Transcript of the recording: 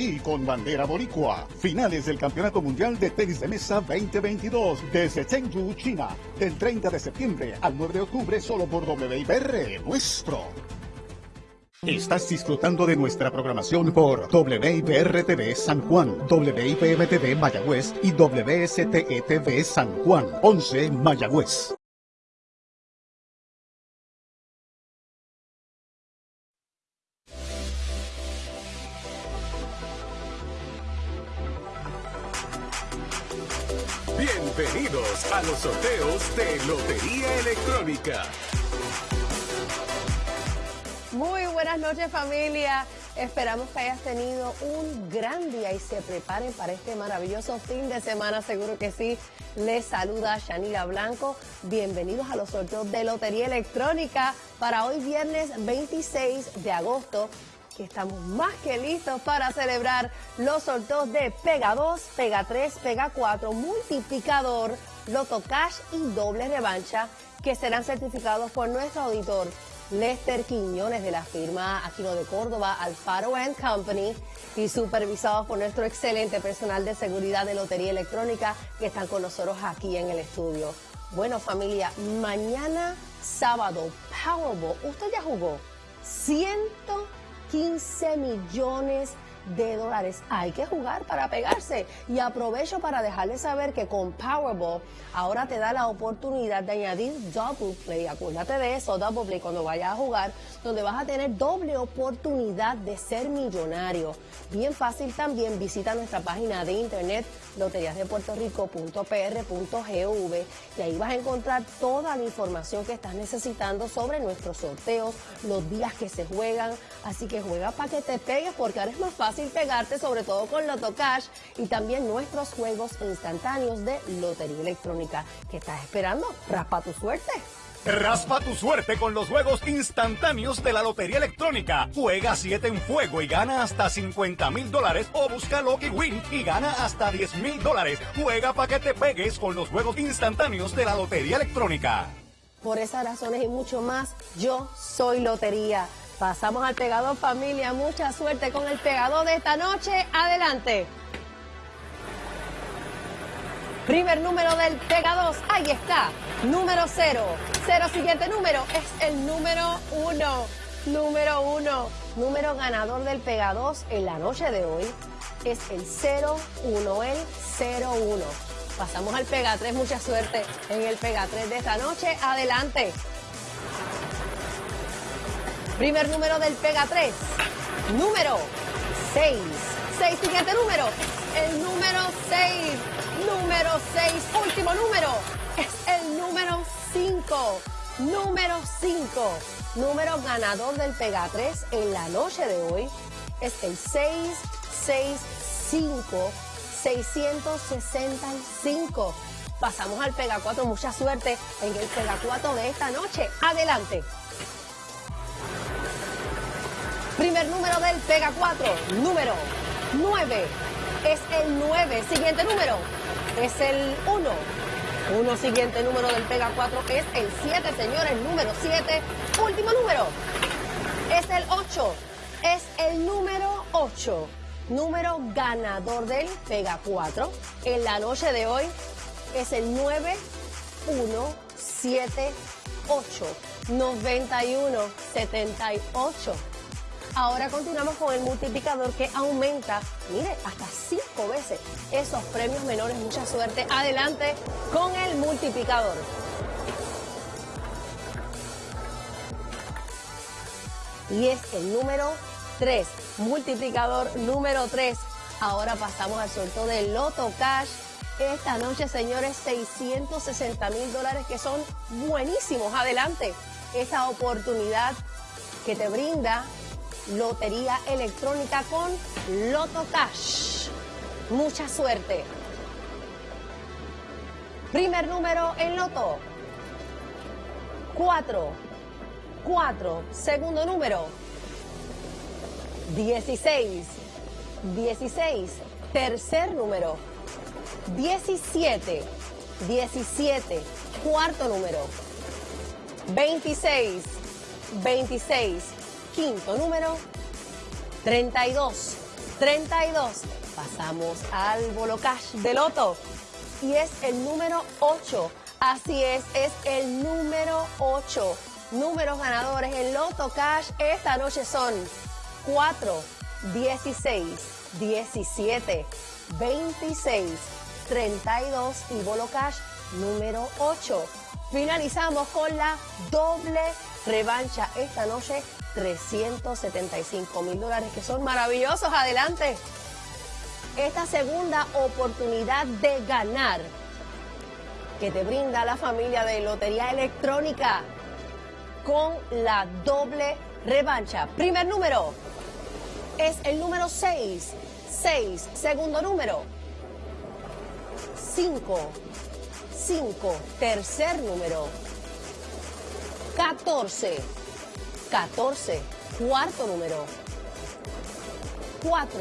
Y con bandera boricua, finales del Campeonato Mundial de Tenis de Mesa 2022 desde Chengdu, China, del 30 de septiembre al 9 de octubre solo por WIPR, nuestro. Estás disfrutando de nuestra programación por WIPR TV San Juan, WIPM TV Mayagüez y WSTE TV San Juan, 11 Mayagüez. Bienvenidos a los sorteos de Lotería Electrónica. Muy buenas noches familia. Esperamos que hayas tenido un gran día y se preparen para este maravilloso fin de semana, seguro que sí. Les saluda Shanila Blanco. Bienvenidos a los sorteos de Lotería Electrónica para hoy viernes 26 de agosto estamos más que listos para celebrar los sorteos de Pega 2, Pega 3, Pega 4, Multiplicador, Loto Cash y Doble Revancha que serán certificados por nuestro auditor Lester Quiñones de la firma Aquino de Córdoba, Alfaro Company y supervisados por nuestro excelente personal de seguridad de Lotería Electrónica que están con nosotros aquí en el estudio. Bueno familia, mañana sábado, Powerball, ¿usted ya jugó? 100 15 millones de dólares. Hay que jugar para pegarse. Y aprovecho para dejarles saber que con Powerball ahora te da la oportunidad de añadir Double Play. Acuérdate de eso, Double Play, cuando vayas a jugar, donde vas a tener doble oportunidad de ser millonario. Bien fácil también, visita nuestra página de internet loteriasdepuertorico.pr.gov y ahí vas a encontrar toda la información que estás necesitando sobre nuestros sorteos, los días que se juegan. Así que juega para que te pegues porque ahora es más fácil pegarte, sobre todo con Loto Cash y también nuestros juegos instantáneos de Lotería Electrónica. ¿Qué estás esperando? Raspa tu suerte. Raspa tu suerte con los juegos instantáneos de la Lotería Electrónica. Juega 7 en fuego y gana hasta 50 mil dólares o busca Lucky Win y gana hasta 10 mil dólares. Juega para que te pegues con los juegos instantáneos de la Lotería Electrónica. Por esas razones y mucho más, yo soy Lotería. Pasamos al pegador familia, mucha suerte con el pegador de esta noche. Adelante. Primer número del Pega 2, ahí está, número 0. Cero siguiente número es el número 1. Número 1. Número ganador del Pega 2 en la noche de hoy es el 01, el 01. Pasamos al Pega 3, mucha suerte en el Pega 3 de esta noche. Adelante. Primer número del Pega 3, número 6. 6, siguiente número, el número 6 número 6. Último número es el número 5. Número 5. Número ganador del Pega 3 en la noche de hoy es el 665. 665. Pasamos al Pega 4. Mucha suerte en el Pega 4 de esta noche. Adelante. Primer número del Pega 4. Número 9. Es el 9. Siguiente número es el 1. Uno siguiente número del Pega 4 es el 7, señores, número 7. Último número es el 8. Es el número 8. Número ganador del Pega 4 en la noche de hoy es el 9178. 9178. Ahora continuamos con el multiplicador que aumenta, mire, hasta cinco veces esos premios menores. Mucha suerte. Adelante con el multiplicador. Y es el número 3, multiplicador número 3. Ahora pasamos al sorteo de Loto Cash. Esta noche, señores, 660 mil dólares que son buenísimos. Adelante, esa oportunidad que te brinda Lotería Electrónica con Loto Cash. Mucha suerte. Primer número en Loto. 4. 4. Segundo número. 16. 16. Tercer número. 17. 17. Cuarto número. 26. 26 quinto número, 32, 32. Pasamos al Bolo Cash de Loto y es el número 8. Así es, es el número 8. Números ganadores en Loto Cash esta noche son 4, 16, 17, 26, 32 y Bolo Cash número 8. Finalizamos con la doble revancha esta noche, 375 mil dólares, que son maravillosos. Adelante. Esta segunda oportunidad de ganar que te brinda la familia de Lotería Electrónica con la doble revancha. Primer número es el número 6. 6. Segundo número 5. 5. Tercer número 14. 14. Cuarto número 4.